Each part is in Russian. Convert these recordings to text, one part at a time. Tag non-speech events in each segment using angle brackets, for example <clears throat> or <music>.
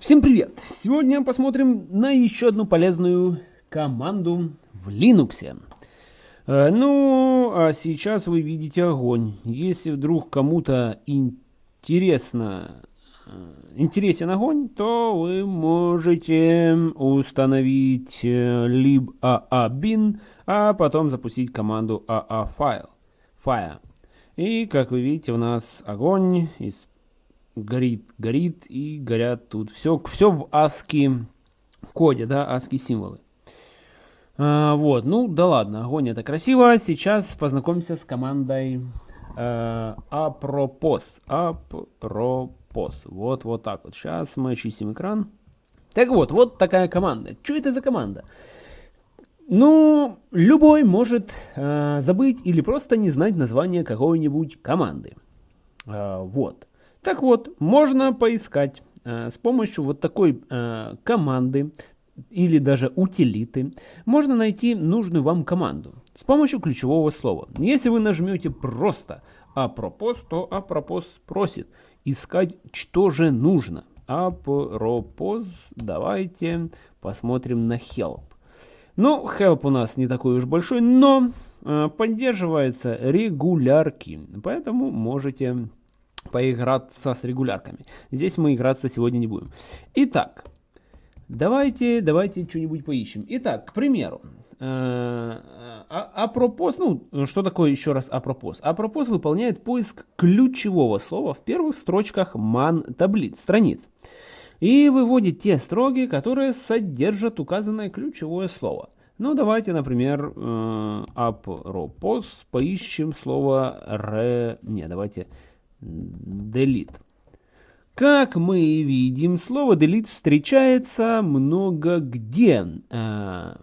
Всем привет! Сегодня посмотрим на еще одну полезную команду в Linux. Э, ну, а сейчас вы видите огонь. Если вдруг кому-то интересно, э, интересен огонь, то вы можете установить э, lib aabin, а потом запустить команду aafile. Fire. И, как вы видите, у нас огонь из горит, горит и горят тут. Все, все в ASCII коде, да, ASCII символы. А, вот, ну да ладно, огонь это красиво. Сейчас познакомимся с командой э, apropos. Apropos. Вот, вот так вот. Сейчас мы очистим экран. Так вот, вот такая команда. Что это за команда? Ну, любой может э, забыть или просто не знать название какой-нибудь команды. Э, вот. Так вот, можно поискать э, с помощью вот такой э, команды или даже утилиты, можно найти нужную вам команду с помощью ключевого слова. Если вы нажмете просто «apropos», то «apropos» просит искать, что же нужно. «Apropos», давайте посмотрим на «help». Ну, help у нас не такой уж большой, но э, поддерживается регулярки, поэтому можете поиграться с регулярками. Здесь мы играться сегодня не будем. Итак, давайте, давайте что-нибудь поищем. Итак, к примеру, apropos, ну, что такое еще раз apropos? Apropos выполняет поиск ключевого слова в первых строчках man таблиц, страниц. И выводит те строки, которые содержат указанное ключевое слово. Ну, давайте, например, апропос, поищем слово ре... Не, давайте delete. Как мы видим, слово delete встречается много где. А,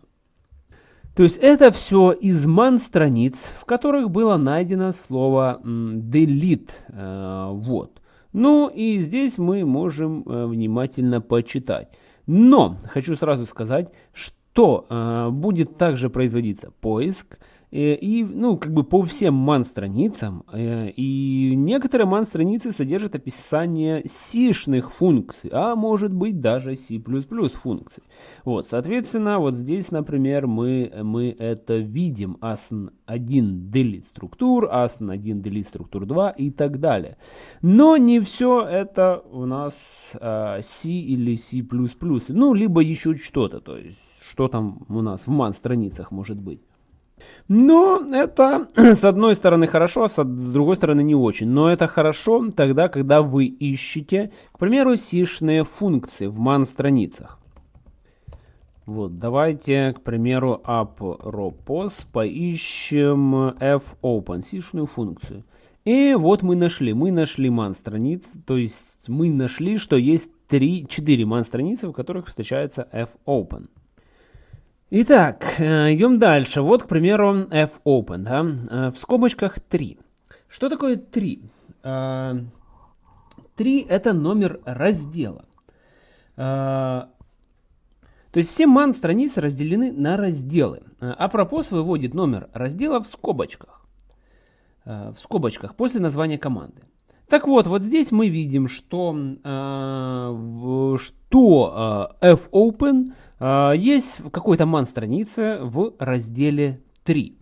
то есть это все из ман страниц, в которых было найдено слово delete. А, вот. Ну и здесь мы можем э, внимательно почитать. Но хочу сразу сказать, что а, будет также производиться поиск, и, ну, как бы по всем ман-страницам. Э, и некоторые ман-страницы содержат описание сишных функций, а может быть даже C++ функций. Вот, соответственно, вот здесь, например, мы, мы это видим. asn1 delete структур, asn1 delete структур 2 и так далее. Но не все это у нас э, C или C++. Ну, либо еще что-то, то есть, что там у нас в ман-страницах может быть. Но это <clears throat> с одной стороны хорошо, а с другой стороны не очень. Но это хорошо тогда, когда вы ищете, к примеру, сишные функции в man-страницах. Вот, давайте, к примеру, apropos поищем fopen, сишную функцию. И вот мы нашли, мы нашли man страниц, то есть мы нашли, что есть 3, 4 man страницы, в которых встречается fopen. Итак, э, идем дальше. Вот, к примеру, fopen, да? Э, в скобочках 3. Что такое 3? 3 э, это номер раздела. То есть все man страницы разделены на разделы. А пропос выводит номер раздела в скобочках. В скобочках после названия команды. Так вот, вот здесь мы видим, что, что fopen есть какой-то ман страницы в разделе 3.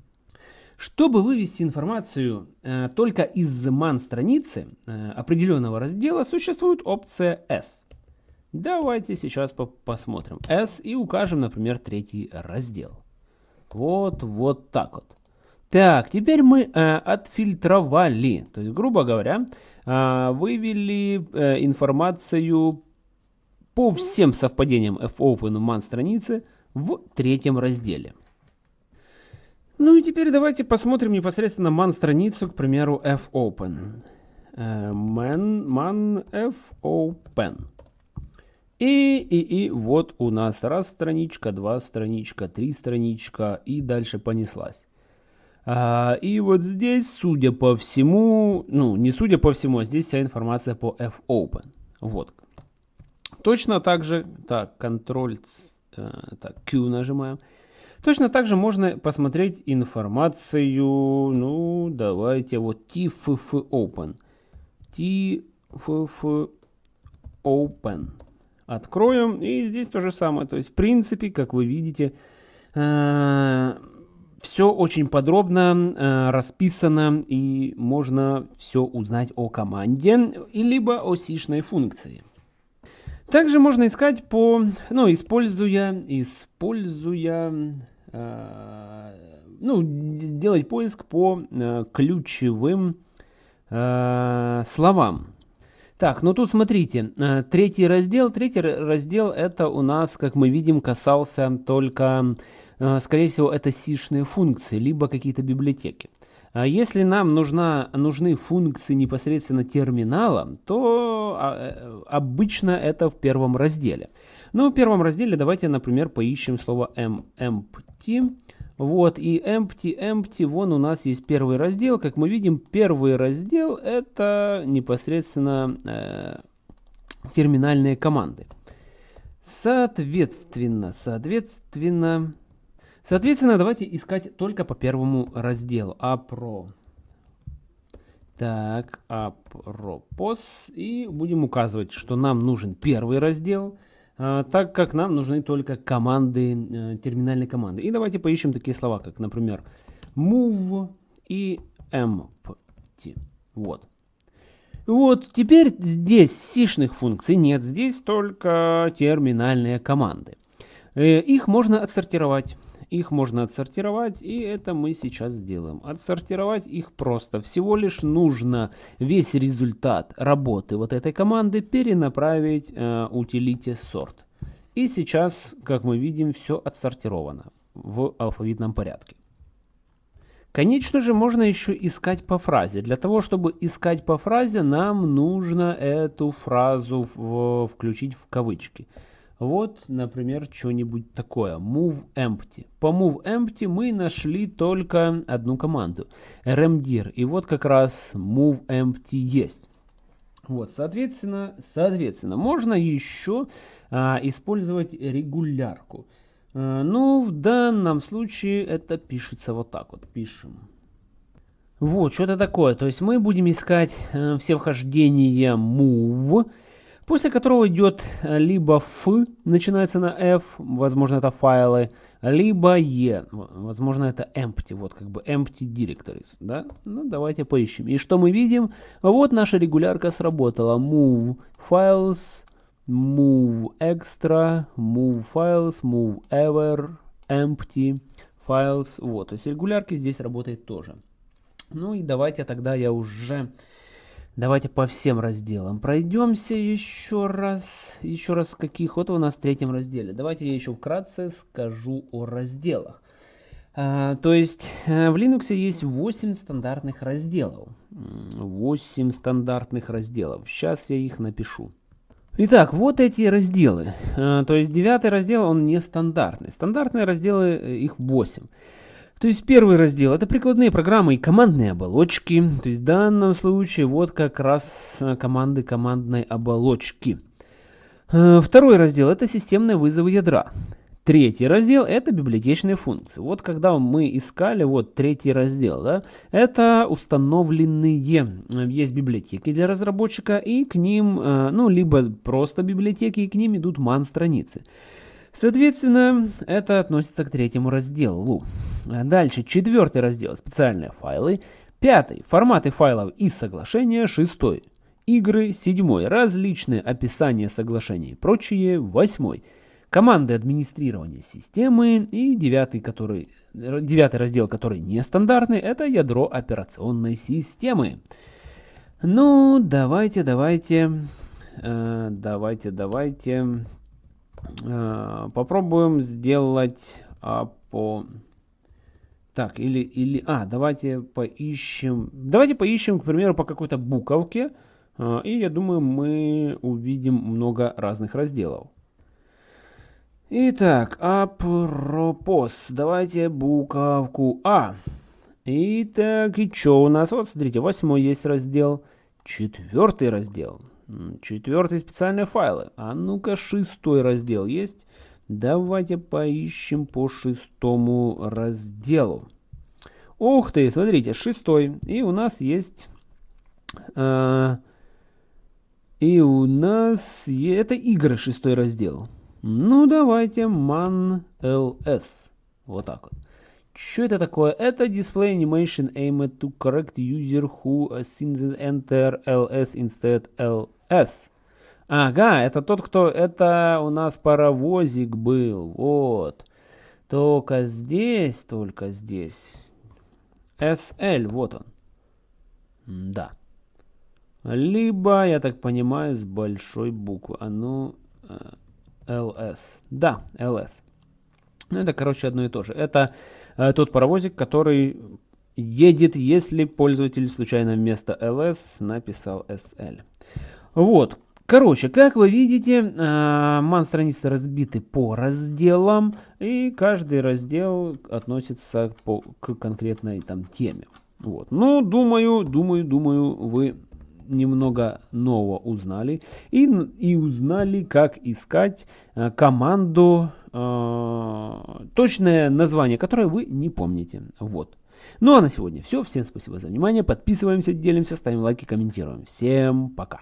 Чтобы вывести информацию э, только из ман страницы э, определенного раздела, существует опция S. Давайте сейчас по посмотрим S и укажем, например, третий раздел. Вот, вот так вот. Так, теперь мы э, отфильтровали, то есть, грубо говоря, э, вывели э, информацию по всем совпадениям fopen man страницы в третьем разделе. Ну и теперь давайте посмотрим непосредственно man страницу, к примеру, fopen. Э, man, man fopen. И, и, и вот у нас раз страничка, два страничка, три страничка и дальше понеслась. А, и вот здесь, судя по всему, ну не судя по всему, а здесь вся информация по fopen. Вот, Точно так же, так, Ctrl, э, так, Q нажимаем. Точно так же можно посмотреть информацию, ну, давайте, вот TFF Open. TFF Open. откроем. И здесь то же самое. То есть, в принципе, как вы видите, э, все очень подробно э, расписано и можно все узнать о команде, либо о сишной функции. Также можно искать по, ну, используя, используя, э, ну, делать поиск по э, ключевым э, словам. Так, ну тут смотрите, э, третий раздел, третий раздел это у нас, как мы видим, касался только, э, скорее всего, это сишные функции, либо какие-то библиотеки. А если нам нужна, нужны функции непосредственно терминала, то а, э, обычно это в первом разделе. Ну, в первом разделе давайте, например, поищем слово empty. Вот, и empty, empty, вон у нас есть первый раздел. Как мы видим, первый раздел это непосредственно э, терминальные команды. Соответственно, соответственно, Соответственно, давайте искать только по первому разделу. Апро. Так, апропос. И будем указывать, что нам нужен первый раздел, а, так как нам нужны только команды, э, терминальные команды. И давайте поищем такие слова, как, например, move и empty. Вот. Вот, теперь здесь сишных функций нет, здесь только терминальные команды. Э, их можно отсортировать. Их можно отсортировать, и это мы сейчас сделаем. Отсортировать их просто. Всего лишь нужно весь результат работы вот этой команды перенаправить э, утилите sort. И сейчас, как мы видим, все отсортировано в алфавитном порядке. Конечно же, можно еще искать по фразе. Для того, чтобы искать по фразе, нам нужно эту фразу в, включить в кавычки. Вот, например, что-нибудь такое. Move empty. По move empty мы нашли только одну команду. rmdir. И вот как раз move empty есть. Вот, соответственно, соответственно, можно еще а, использовать регулярку. А, ну, в данном случае это пишется вот так вот. Пишем. Вот, что-то такое. То есть мы будем искать э, все вхождения move после которого идет э, либо F, начинается на F, возможно это файлы, либо E, возможно это empty, вот как бы empty directories, да? Ну давайте поищем. И что мы видим? Вот наша регулярка сработала. Move files, move extra, move files, move ever, empty files. Вот, то есть регулярки здесь работает тоже. Ну и давайте тогда я уже Давайте по всем разделам пройдемся еще раз. Еще раз каких? Вот у нас в третьем разделе. Давайте я еще вкратце скажу о разделах. А, то есть э, в Linux есть 8 стандартных разделов. 8 стандартных разделов. Сейчас я их напишу. Итак, вот эти разделы. А, то есть девятый раздел, он не стандартный. Стандартные разделы, э, их 8. То есть первый раздел это прикладные программы и командные оболочки. То есть в данном случае вот как раз э, команды командной оболочки. Э, второй раздел это системные вызовы ядра. Третий раздел это библиотечные функции. Вот когда мы искали, вот третий раздел, да, это установленные, э, есть библиотеки для разработчика и к ним, ну, либо просто библиотеки и к ним идут ман-страницы. Соответственно, это относится к третьему разделу. Дальше, четвертый раздел, специальные файлы. Пятый, форматы файлов и соглашения. Шестой, игры. Седьмой, различные описания соглашений и прочие. Восьмой, команды администрирования системы. И девятый, который, девятый раздел, который нестандартный, это ядро операционной системы. Ну, давайте, давайте, э, давайте, давайте Э, попробуем сделать а, по... Так, или, или... А, давайте поищем... Давайте поищем, к примеру, по какой-то буковке. Э, и я думаю, мы увидим много разных разделов. Итак, апропос. Давайте буковку А. Итак, и что у нас? Вот, смотрите, восьмой есть раздел. Четвертый раздел. Четвертый специальные файлы. А ну-ка, шестой раздел есть. Давайте поищем по шестому разделу. Ух ты, смотрите, шестой. И у нас есть... Э, И у нас это игры, шестой раздел. Ну, давайте man ls. Вот так вот. Что это такое? Это display animation aimed to correct user who sins enter ls instead ls. Ага, это тот, кто... Это у нас паровозик был. Вот. Только здесь, только здесь. SL, вот он. Да. Либо, я так понимаю, с большой буквы. А ну. Э, да, LS. Ну, это, короче, одно и то же. Это э, тот паровозик, который едет, если пользователь случайно вместо LS написал SL. Вот. Короче, как вы видите, э, ман-страницы разбиты по разделам, и каждый раздел относится по, к конкретной там теме. Вот. Ну, думаю, думаю, думаю, вы немного нового узнали. И, и узнали, как искать э, команду, э, точное название, которое вы не помните. Вот. Ну а на сегодня все. Всем спасибо за внимание. Подписываемся, делимся, ставим лайки, комментируем. Всем пока.